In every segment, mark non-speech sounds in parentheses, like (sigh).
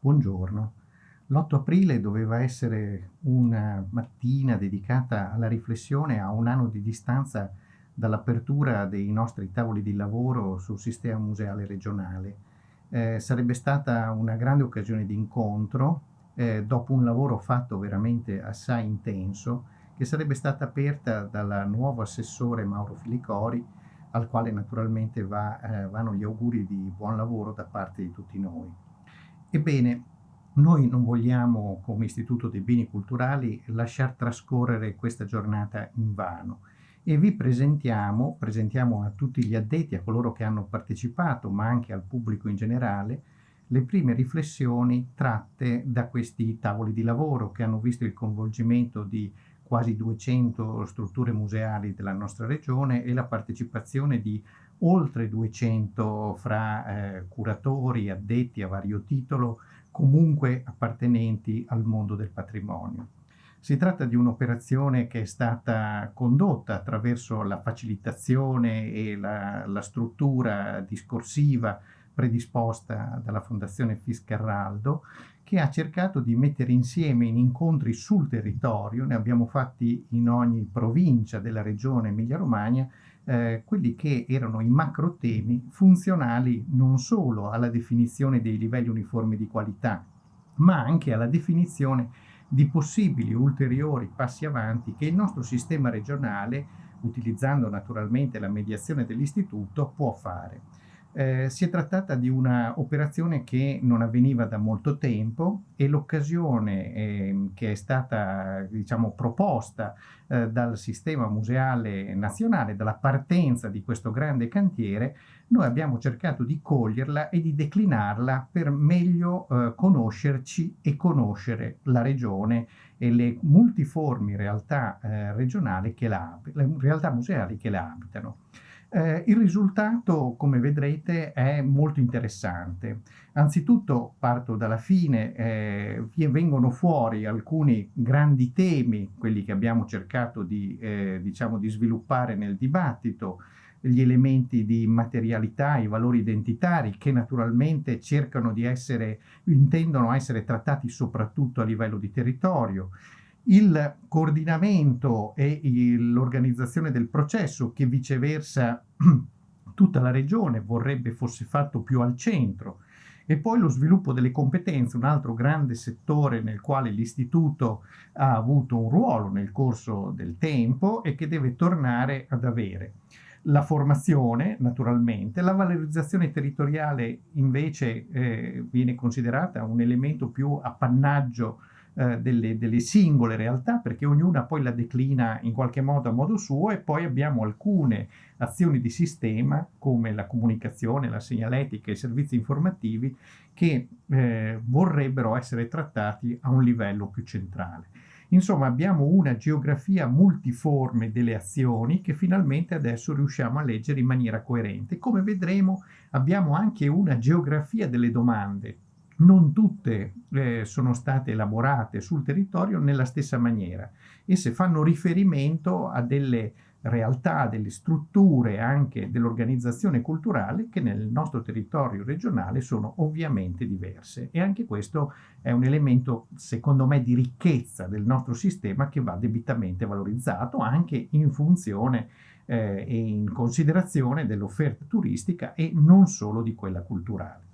Buongiorno. L'8 aprile doveva essere una mattina dedicata alla riflessione a un anno di distanza dall'apertura dei nostri tavoli di lavoro sul sistema museale regionale. Eh, sarebbe stata una grande occasione di incontro eh, dopo un lavoro fatto veramente assai intenso che sarebbe stata aperta dal nuovo assessore Mauro Filicori al quale naturalmente va, eh, vanno gli auguri di buon lavoro da parte di tutti noi. Ebbene, noi non vogliamo come Istituto dei Beni Culturali lasciar trascorrere questa giornata in vano. E vi presentiamo, presentiamo a tutti gli addetti, a coloro che hanno partecipato, ma anche al pubblico in generale, le prime riflessioni tratte da questi tavoli di lavoro che hanno visto il coinvolgimento di quasi 200 strutture museali della nostra regione e la partecipazione di oltre 200 fra eh, curatori, addetti a vario titolo, comunque appartenenti al mondo del patrimonio. Si tratta di un'operazione che è stata condotta attraverso la facilitazione e la, la struttura discorsiva predisposta dalla Fondazione Fiscarraldo che ha cercato di mettere insieme in incontri sul territorio, ne abbiamo fatti in ogni provincia della regione Emilia-Romagna, eh, quelli che erano i macro temi funzionali non solo alla definizione dei livelli uniformi di qualità, ma anche alla definizione di possibili ulteriori passi avanti che il nostro sistema regionale, utilizzando naturalmente la mediazione dell'istituto, può fare. Eh, si è trattata di un'operazione che non avveniva da molto tempo e l'occasione eh, che è stata diciamo, proposta eh, dal sistema museale nazionale, dalla partenza di questo grande cantiere, noi abbiamo cercato di coglierla e di declinarla per meglio eh, conoscerci e conoscere la regione e le multiformi realtà eh, regionali che la, realtà museali che la abitano. Eh, il risultato, come vedrete, è molto interessante. Anzitutto parto dalla fine, eh, vengono fuori alcuni grandi temi, quelli che abbiamo cercato di, eh, diciamo, di sviluppare nel dibattito, gli elementi di materialità, i valori identitari che naturalmente cercano di essere, intendono essere trattati soprattutto a livello di territorio, il coordinamento e l'organizzazione del processo che viceversa (clears throat) tutta la regione vorrebbe fosse fatto più al centro e poi lo sviluppo delle competenze, un altro grande settore nel quale l'istituto ha avuto un ruolo nel corso del tempo e che deve tornare ad avere. La formazione, naturalmente, la valorizzazione territoriale invece eh, viene considerata un elemento più appannaggio eh, delle, delle, singole realtà perché ognuna poi la declina in qualche modo a modo suo e poi abbiamo alcune azioni di sistema come la comunicazione, la segnaletica i servizi informativi che eh, vorrebbero essere trattati a un livello più centrale. Insomma, abbiamo una geografia multiforme delle azioni che finalmente adesso riusciamo a leggere in maniera coerente. Come vedremo, abbiamo anche una geografia delle domande, non tutte eh, sono state elaborate sul territorio nella stessa maniera. Esse fanno riferimento a delle realtà, delle strutture anche dell'organizzazione culturale che nel nostro territorio regionale sono ovviamente diverse e anche questo è un elemento secondo me di ricchezza del nostro sistema che va debitamente valorizzato anche in funzione eh, e in considerazione dell'offerta turistica e non solo di quella culturale.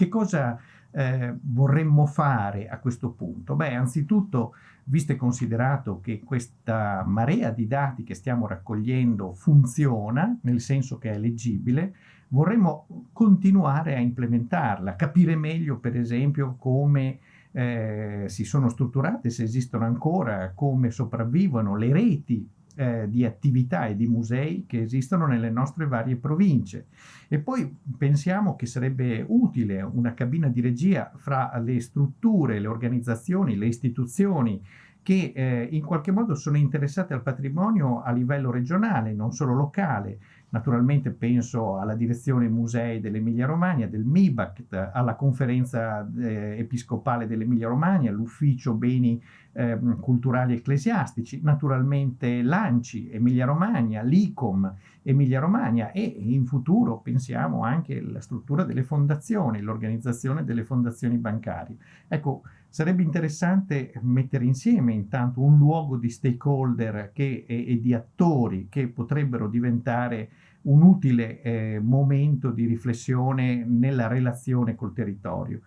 Che cosa eh, vorremmo fare a questo punto? Beh, anzitutto, visto e considerato che questa marea di dati che stiamo raccogliendo funziona, nel senso che è leggibile, vorremmo continuare a implementarla, capire meglio, per esempio, come eh, si sono strutturate, se esistono ancora, come sopravvivono le reti eh, di attività e di musei che esistono nelle nostre varie province. E poi pensiamo che sarebbe utile una cabina di regia fra le strutture, le organizzazioni, le istituzioni che eh, in qualche modo sono interessate al patrimonio a livello regionale, non solo locale, Naturalmente penso alla direzione musei dell'Emilia Romagna, del MIBACT, alla conferenza eh, episcopale dell'Emilia Romagna, all'ufficio beni eh, culturali ecclesiastici, naturalmente l'ANCI Emilia Romagna, l'ICOM Emilia Romagna e in futuro pensiamo anche alla struttura delle fondazioni, l'organizzazione delle fondazioni bancarie. Ecco, sarebbe interessante mettere insieme intanto un luogo di stakeholder che, e, e di attori che potrebbero diventare un utile eh, momento di riflessione nella relazione col territorio.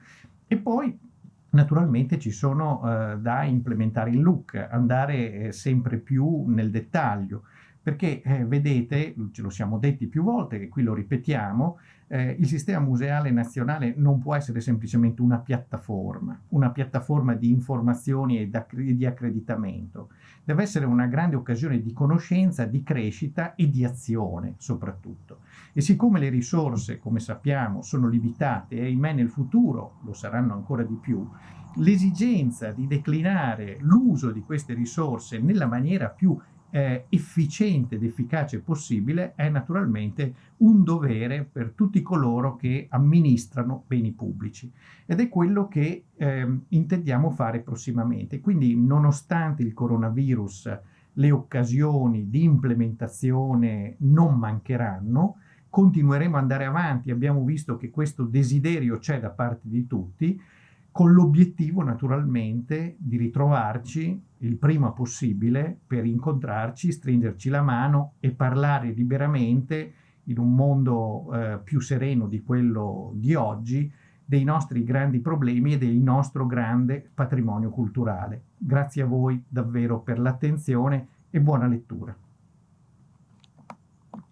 E poi naturalmente ci sono eh, da implementare il look, andare eh, sempre più nel dettaglio, perché eh, vedete, ce lo siamo detti più volte e qui lo ripetiamo, eh, il sistema museale nazionale non può essere semplicemente una piattaforma, una piattaforma di informazioni e di accreditamento. Deve essere una grande occasione di conoscenza, di crescita e di azione soprattutto. E siccome le risorse, come sappiamo, sono limitate e ahimè nel futuro lo saranno ancora di più, l'esigenza di declinare l'uso di queste risorse nella maniera più eh, efficiente ed efficace possibile è naturalmente un dovere per tutti coloro che amministrano beni pubblici ed è quello che eh, intendiamo fare prossimamente. Quindi nonostante il coronavirus le occasioni di implementazione non mancheranno, continueremo ad andare avanti, abbiamo visto che questo desiderio c'è da parte di tutti, con l'obiettivo naturalmente di ritrovarci il prima possibile per incontrarci, stringerci la mano e parlare liberamente in un mondo eh, più sereno di quello di oggi dei nostri grandi problemi e del nostro grande patrimonio culturale. Grazie a voi davvero per l'attenzione e buona lettura.